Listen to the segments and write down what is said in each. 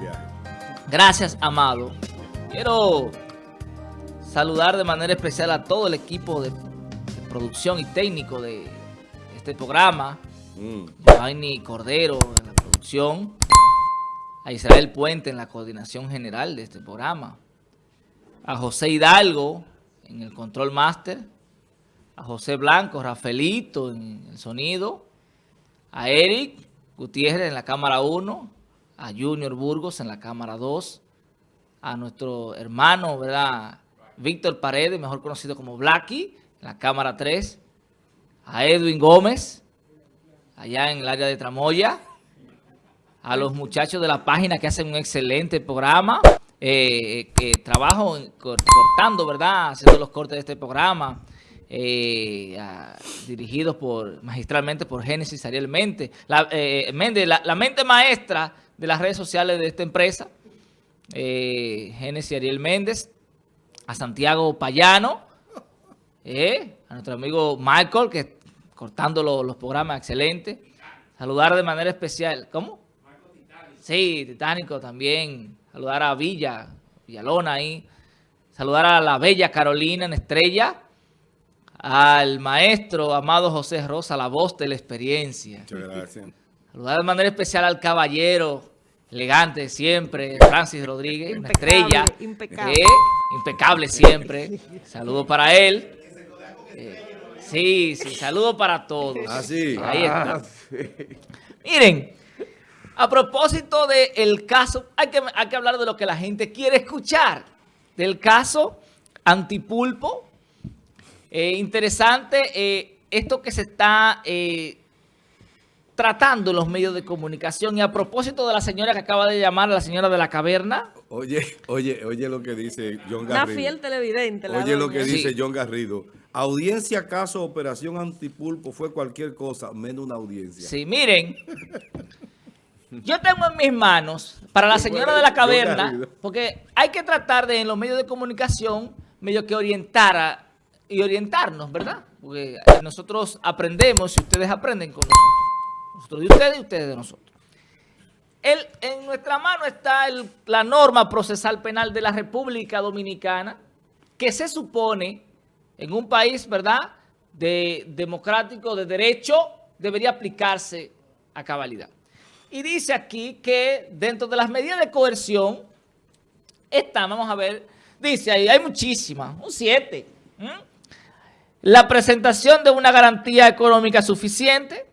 viaje. Gracias, Amado. Quiero saludar de manera especial a todo el equipo de, de producción y técnico de este programa. Mm. Giovanni Cordero en la producción. A Israel Puente en la coordinación general de este programa. A José Hidalgo en el control master. A José Blanco, Rafaelito en el sonido. A Eric Gutiérrez en la cámara 1. A Junior Burgos en la cámara 2. A nuestro hermano, ¿verdad? Víctor Paredes, mejor conocido como Blacky, en la cámara 3. A Edwin Gómez, allá en el área de Tramoya. A los muchachos de la página que hacen un excelente programa. Eh, que trabajo cortando, ¿verdad? Haciendo los cortes de este programa. eh, dirigidos por magistralmente por Génesis Ariel Méndez. La, eh, Méndez, la mente maestra de las redes sociales de esta empresa. Eh, Génesis Ariel Méndez. A Santiago Payano. eh, a nuestro amigo Michael, que cortando lo- los programas, excelente. Saludar de manera especial. ¿Cómo? Sí, Titánico también. Saludar a Villa, Villalona ahí. Saludar a la bella Carolina en Estrella. Al maestro Amado José Rosa, la voz de la experiencia. Muchas gracias. Saludar de manera especial al caballero, elegante siempre, Francis Rodríguez, una estrella. impecable. Eh, impecable siempre. Saludo para él. Eh, sí, sí, saludo para todos. Ah, sí. Ahí está. Miren, a propósito del caso, hay que, hay que hablar de lo que la gente quiere escuchar. Del caso Antipulpo. Eh, interesante eh, esto que se está eh, tratando los medios de comunicación. Y a propósito de la señora que acaba de llamar, la señora de la caverna. Oye, oye, oye lo que dice John Una Garrido. fiel televidente. la Oye lo que dice Sí. John Garrido. Audiencia, caso, operación antipulpo fue cualquier cosa, menos una audiencia. Sí, miren. Yo tengo en mis manos, para la señora de la caverna, porque hay que tratar de en los medios de comunicación, medio que orientar a- y orientarnos, ¿verdad? Porque nosotros aprendemos y ustedes aprenden con nosotros. Nosotros de ustedes y ustedes de nosotros. El- en nuestra mano está el- la norma procesal penal de la República Dominicana, que se supone en un país, ¿verdad?, de democrático, de derecho, debería aplicarse a cabalidad. Y dice aquí que dentro de las medidas de coerción está, vamos a ver, dice ahí, hay muchísimas, un 7. La presentación de una garantía económica suficiente,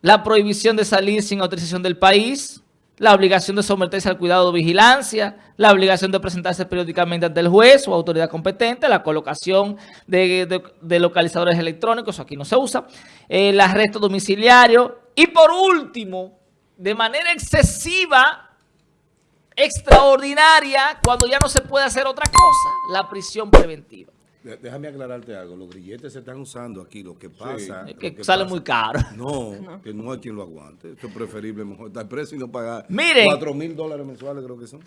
la prohibición de salir sin autorización del país, la obligación de someterse al cuidado de vigilancia, la obligación de presentarse periódicamente ante el juez o autoridad competente, la colocación de, localizadores electrónicos, eso aquí no se usa, el arresto domiciliario y por último, de manera excesiva, extraordinaria, cuando ya no se puede hacer otra cosa, la prisión preventiva. Déjame aclararte algo. Los grilletes se están usando aquí. Lo que pasa... Es lo que que sale pasa- muy caro. No, que no hay quien lo aguante. Esto es preferible mejor estar preso y no pagar Miren. 4 mil dólares mensuales creo que son.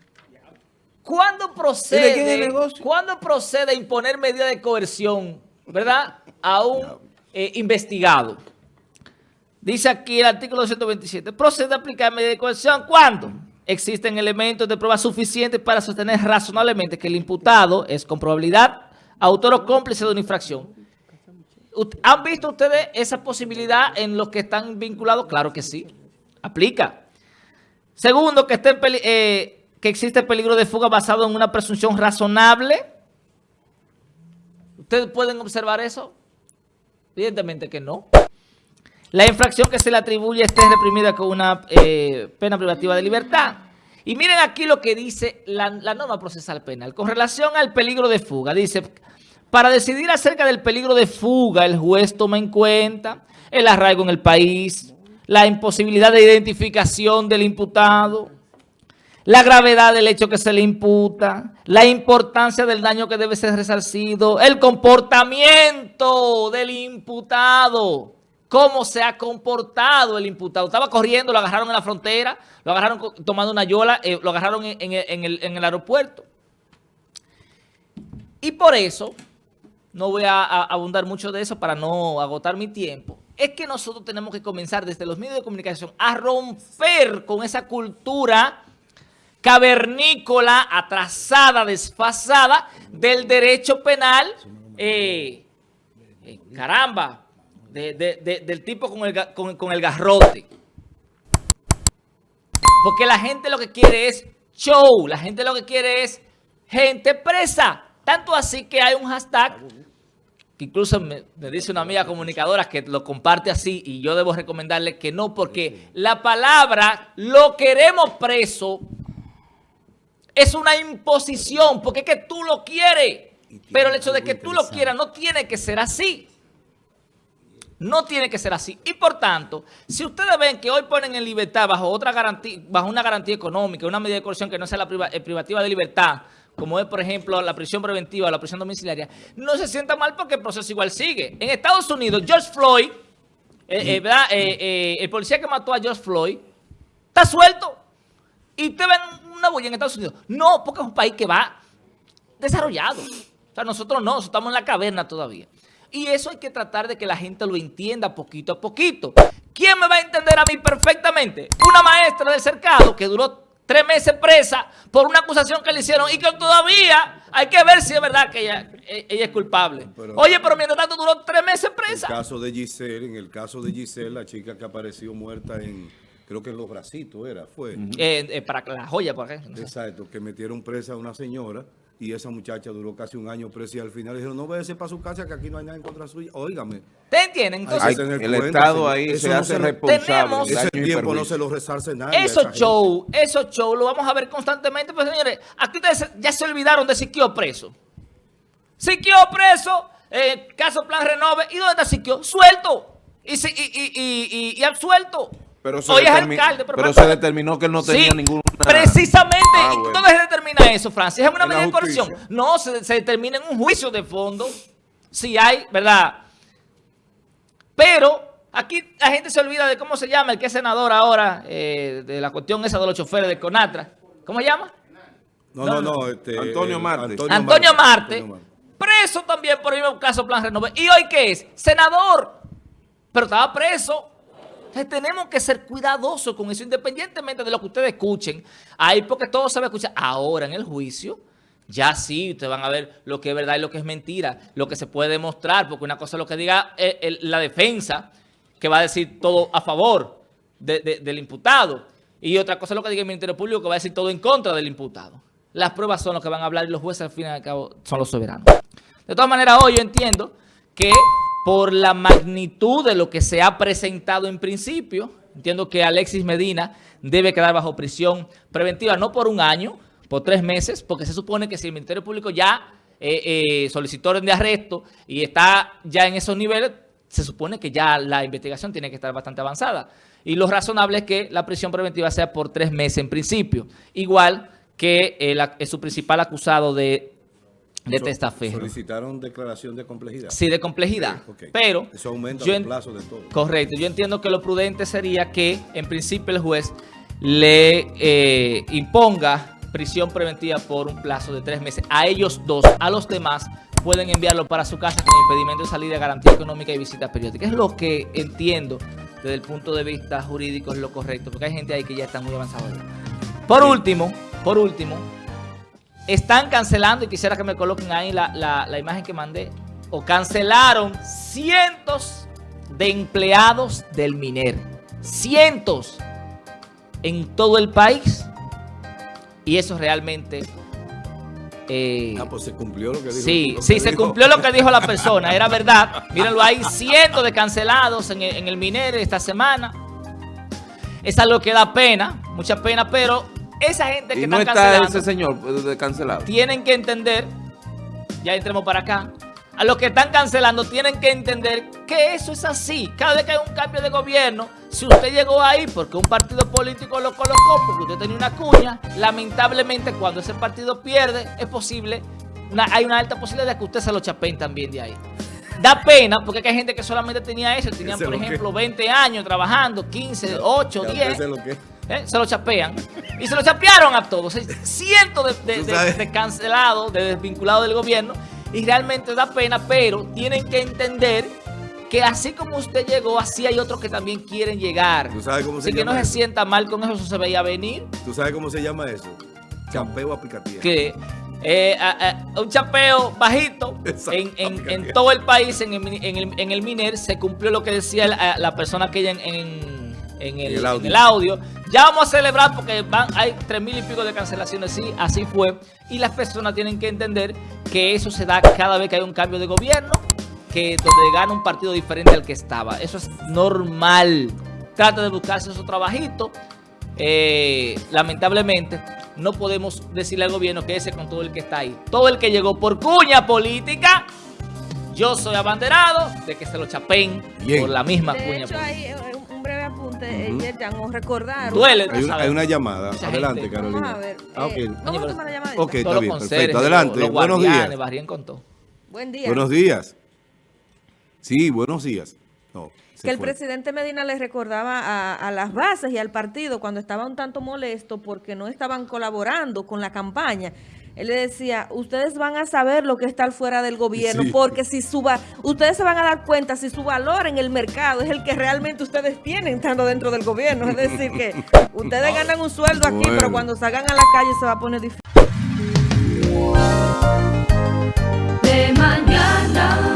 ¿Cuándo ¿Y de quién es procede? ¿cuándo procede a imponer medida de coerción, verdad, a un eh, investigado? Dice aquí el artículo 227, procede a aplicar medida de coerción cuando existen elementos de prueba suficientes para sostener razonablemente que el imputado es con probabilidad autor o cómplice de una infracción. ¿Han visto ustedes esa posibilidad en los que están vinculados? Claro que sí, aplica. Segundo, que, esté eh, que existe peligro de fuga basado en una presunción razonable. ¿Ustedes pueden observar eso? Evidentemente que no. La infracción que se le atribuye esté reprimida con una eh, pena privativa de libertad. Y miren aquí lo que dice la, norma procesal penal. Con relación al peligro de fuga, dice, para decidir acerca del peligro de fuga, el juez toma en cuenta el arraigo en el país, la imposibilidad de identificación del imputado, la gravedad del hecho que se le imputa, la importancia del daño que debe ser resarcido, el comportamiento del imputado, cómo se ha comportado el imputado. Estaba corriendo, lo agarraron en la frontera, lo agarraron tomando una yola, eh, lo agarraron en, en el- en el, en el aeropuerto. Y por eso, no voy a, a abundar mucho de eso para no agotar mi tiempo, es que nosotros tenemos que comenzar desde los medios de comunicación a romper con esa cultura cavernícola, atrasada, desfasada del derecho penal, eh, eh, caramba, del tipo con el, con el garrote. Porque la gente lo que quiere es show, la gente lo que quiere es gente presa. Tanto así que hay un hashtag que incluso me, dice una amiga comunicadora que lo comparte así y yo debo recomendarle que no, porque la palabra lo queremos preso es una imposición, porque es que tú lo quieres. Pero el hecho de que tú lo quieras no tiene que ser así. No tiene que ser así. Y por tanto, si ustedes ven que hoy ponen en libertad bajo otra garantía, bajo una garantía económica, una medida de coerción que no sea la privativa de libertad, como es, por ejemplo, la prisión preventiva o la prisión domiciliaria, no se sienta mal porque el proceso igual sigue. En Estados Unidos, George Floyd, eh, eh, eh, el policía que mató a George Floyd, está suelto. Y te ven una bulla en Estados Unidos. No, porque es un país que va desarrollado. O sea, nosotros no, estamos en la caverna todavía. Y eso hay que tratar de que la gente lo entienda poquito a poquito. ¿Quién me va a entender a mí perfectamente? Una maestra del cercado que duró tres meses presa por una acusación que le hicieron y que todavía hay que ver si es verdad que ella, ella es culpable. Oye, pero mientras tanto duró tres meses presa. En el caso de Giselle, en el caso de Giselle, la chica que apareció muerta en, creo que en Los Bracitos era, fue. Eh, eh, para la joya, por ejemplo. Exacto, que metieron presa a una señora y esa muchacha duró casi un año presa y al final dijeron, no váyase para su casa que aquí no hay nada en contra suya. Óigame. ¿Te entienden? Entonces, el Estado ahí se hace responsable. ese tiempo no se lo resarce nada. Esos show, esos show lo vamos a ver constantemente. Pues señores, aquí ustedes ya se olvidaron de Siquio preso. Siquio preso, eh, caso Plan Renove. ¿Y dónde está Siquio? Suelto. Y, y, y, y absuelto. Pero se, alcalde, pero, se determinó que él no tenía ningún Precisamente, ah, ¿dónde se determina eso, Francis? ¿Es una medida de corrupción? No, se, determina en un juicio de fondo, si hay, ¿verdad? Pero aquí la gente se olvida de cómo se llama el que es senador ahora, eh, de la cuestión esa de los choferes de Conatra. ¿Cómo se llama? No, no, no. Este, Antonio Marte. Antonio, Marte, Preso también por el mismo caso Plan Renove. ¿Y hoy qué es? Senador. Pero estaba preso tenemos que ser cuidadosos con eso, independientemente de lo que ustedes escuchen. Ahí porque todo se va a escuchar. Ahora en el juicio, ya sí, ustedes van a ver lo que es verdad y lo que es mentira, lo que se puede demostrar, porque una cosa es lo que diga eh, la defensa, que va a decir todo a favor del imputado, y otra cosa es lo que diga el Ministerio Público, que va a decir todo en contra del imputado. Las pruebas son lo que van a hablar y los jueces al fin y al cabo son los soberanos. De todas maneras, hoy yo entiendo que por la magnitud de lo que se ha presentado en principio. Entiendo que Alexis Medina debe quedar bajo prisión preventiva, no por un año, por tres meses, porque se supone que si el Ministerio Público ya eh, eh, solicitó orden de arresto y está ya en esos niveles, se supone que ya la investigación tiene que estar bastante avanzada. Y lo razonable es que la prisión preventiva sea por tres meses en principio. Igual que eh, su principal acusado de de testaferro. Solicitaron declaración de complejidad. Sí, de complejidad. Pero Eso aumenta el plazo de todo. Correcto. Yo entiendo que lo prudente sería que, en principio, el juez le eh, imponga prisión preventiva por un plazo de tres meses. A ellos dos, a los demás, pueden enviarlo para su casa con impedimento de salida, garantía económica y visita periódica. Es lo que entiendo desde el punto de vista jurídico es lo correcto, porque hay gente ahí que ya está muy avanzada. Por último, por último, están cancelando, y quisiera que me coloquen ahí la, imagen que mandé, o cancelaron cientos de empleados del MINER. Cientos en todo el país. Y eso realmente... Eh, ah, pues se cumplió lo que dijo. Sí, sí, se cumplió lo que dijo la persona, era verdad. Mírenlo, hay cientos de cancelados en el, en el MINER esta semana. Es algo que da pena, mucha pena, pero esa gente que no está cancelando, ese señor eh, cancelado. Tienen que entender, ya entremos para acá, a los que están cancelando tienen que entender que eso es así. Cada vez que hay un cambio de gobierno, si usted llegó ahí porque un partido político lo colocó, porque usted tenía una cuña, lamentablemente cuando ese partido pierde, es posible, hay una alta posibilidad de que usted se lo chapeen también de ahí. Da pena porque hay gente que solamente tenía eso, tenían por ejemplo 20 años trabajando, 15, 8, 10. ¿Eh? se lo chapean. Y se lo chapearon a todos. Cientos de, cancelados, de desvinculados del gobierno. Y realmente da pena, pero tienen que entender que así como usted llegó, así hay otros que también quieren llegar. ¿Tú sabes cómo se así que no se sienta mal con eso, eso se veía venir. ¿Tú sabes cómo se llama eso? Chapeo a picatía. que eh, a- a- un chapeo bajito Exacto, en, en- en todo el país, en el, en el- en el MINER, se cumplió lo que decía la, la persona aquella en, en- el, el audio. en el audio. Ya vamos a celebrar porque van, hay tres mil y pico de cancelaciones, sí, así fue. Y las personas tienen que entender que eso se da cada vez que hay un cambio de gobierno, que donde gana un partido diferente al que estaba. Eso es normal. Trata de buscarse esos trabajitos. Eh, lamentablemente, no podemos decirle al gobierno que ese con todo el que está ahí. Todo el que llegó por cuña política, yo soy abanderado de que se lo chapen Bien. por la misma De cuña hecho, política. hay apunte, Ujú. eh, Yerjan, os recordaron. Duele, Hay una, hay una llamada. Mucha Adelante, gente. Carolina. Vamos a ver. Ah, ok. eh, vamos Oye, a pero- tomar la llamadita. Ok, está bien, perfecto. Adelante, los buenos días. Buen día. Buenos días. Sí, buenos días. No, que el presidente Medina les recordaba a, las bases y al partido cuando estaba un tanto molesto porque no estaban colaborando con la campaña. Él le decía, ustedes van a saber lo que está estar fuera del gobierno, porque si suba, ustedes se van a dar cuenta si su valor en el mercado es el que realmente ustedes tienen estando dentro del gobierno. Es decir, que ustedes ganan un sueldo aquí, pero cuando salgan a la calle se va a poner difícil. De mañana.